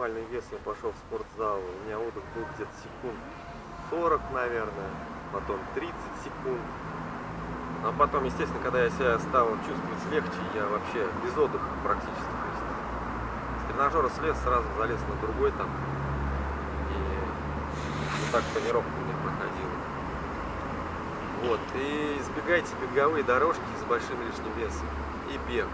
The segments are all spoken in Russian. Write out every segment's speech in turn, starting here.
максимальный вес я пошел в спортзал, у меня отдых был где-то секунд 40, наверное, потом 30 секунд. А потом, естественно, когда я себя стал чувствовать легче, я вообще без отдыха практически. То есть с тренажера слез, сразу залез на другой там. И вот так тренировка у меня проходила. Вот, и избегайте беговые дорожки с большим лишним весом и бег.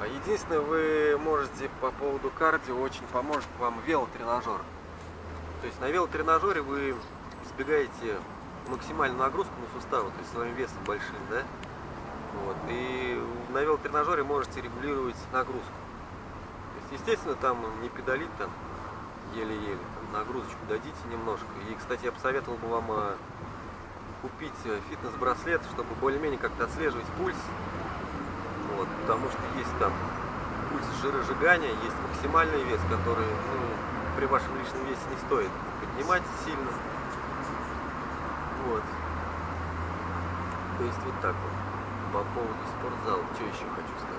А Единственное, вы можете по поводу кардио, очень поможет вам велотренажер. То есть на велотренажере вы избегаете максимальную нагрузку на суставы, то есть своим весом большим, да? Вот. И на велотренажере можете регулировать нагрузку. То есть, естественно, там не педалить там еле-еле, нагрузочку дадите немножко. И, кстати, я посоветовал бы вам а, купить э, фитнес-браслет, чтобы более-менее как-то отслеживать пульс. Потому что есть там пульс жиросжигания, есть максимальный вес, который ну, при вашем лишнем весе не стоит поднимать сильно. Вот. То есть вот так вот. По поводу спортзала, что еще хочу сказать.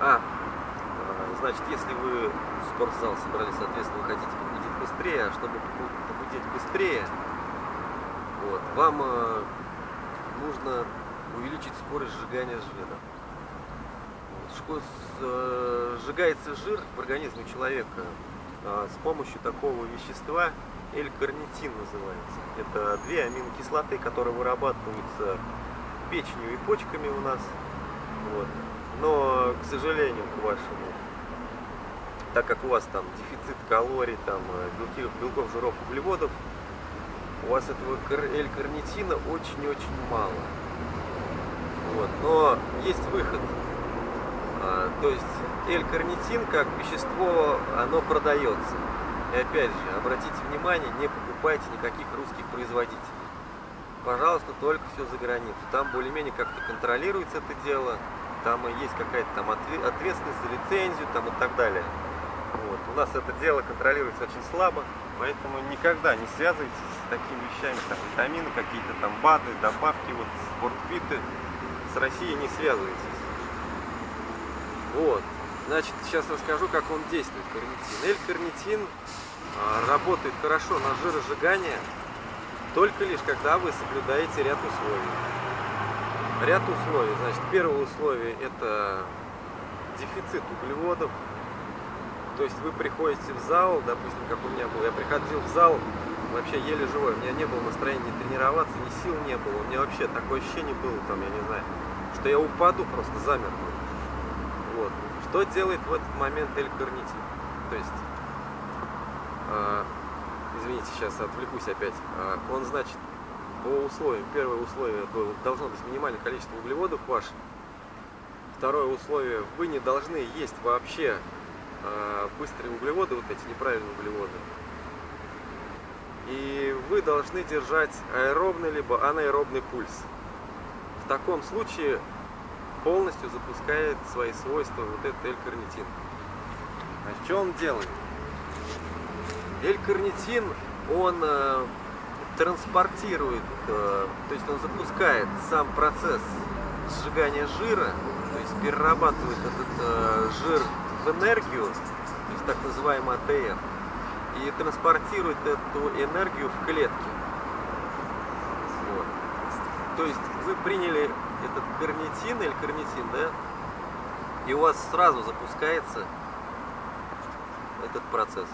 А, значит, если вы в спортзал собрались, соответственно, вы хотите похудеть быстрее, а чтобы похудеть быстрее, вот, вам э, нужно увеличить скорость сжигания жира. Э, сжигается жир в организме человека э, с помощью такого вещества, L-карнитин называется. Это две аминокислоты, которые вырабатываются печенью и почками у нас. Вот. Но, к сожалению, к вашему, так как у вас там дефицит калорий, там белки, белков, жиров, углеводов, у вас этого L-карнитина очень-очень мало. Вот. Но есть выход. А, то есть L-карнитин как вещество, оно продается. И опять же, обратите внимание, не покупайте никаких русских производителей. Пожалуйста, только все за границу. Там более-менее как-то контролируется это дело. Там есть какая-то там ответственность за лицензию там и так далее. Вот. У нас это дело контролируется очень слабо, поэтому никогда не связывайтесь с такими вещами, там витамины, какие-то там БАДы, добавки, вот спортфиты. С Россией не связывайтесь. Вот. Значит, сейчас расскажу, как он действует, карнитин. L-карнитин а, работает хорошо на жиросжигание, только лишь когда вы соблюдаете ряд условий. Ряд условий. Значит, первое условие это дефицит углеводов. То есть вы приходите в зал, допустим, как у меня был, я приходил в зал вообще еле живой, у меня не было настроения ни тренироваться, ни сил не было, у меня вообще такое ощущение было, там, я не знаю, что я упаду просто замерзну. Вот. Что делает в этот момент L-карнитин? То есть а, извините, сейчас отвлекусь опять, а, он, значит, по условиям, первое условие должно быть минимальное количество углеводов ваш, второе условие, вы не должны есть вообще а, быстрые углеводы, вот эти неправильные углеводы, и вы должны держать аэробный либо анаэробный пульс. В таком случае полностью запускает свои свойства вот этот L-карнитин. А что он делает? L-карнитин, он э, транспортирует, э, то есть он запускает сам процесс сжигания жира, то есть перерабатывает этот э, жир в энергию, то есть так называемый АТФ, и транспортирует эту энергию в клетки. Вот. То есть вы приняли этот карнитин или карнитин, да, и у вас сразу запускается этот процесс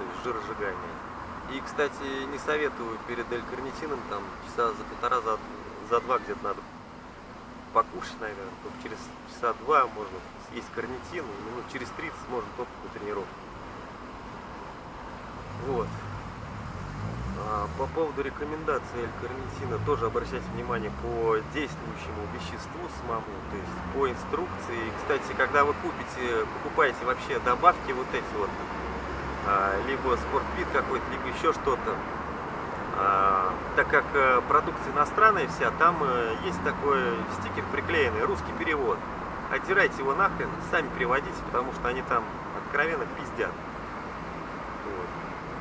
то есть жиросжигание. И, кстати, не советую перед L-карнитином там часа за полтора, за, за два где-то надо покушать, наверное. Только через часа два можно съесть карнитин, и минут через 30 можно только тренировку. Вот. А по поводу рекомендаций L-карнитина тоже обращайте внимание по действующему веществу самому, то есть по инструкции. Кстати, когда вы купите, покупаете вообще добавки вот эти вот, а, либо спортбит какой-то, либо еще что-то. А, так как э, продукция иностранная вся, там э, есть такой стикер приклеенный, русский перевод. Отдирайте его нахрен, сами переводите, потому что они там откровенно пиздят.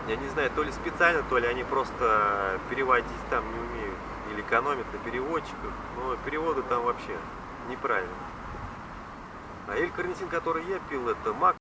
Я не знаю, то ли специально, то ли они просто переводить там не умеют, или экономят на переводчиках, но переводы там вообще неправильно. А эль-карнитин, который я пил, это мак.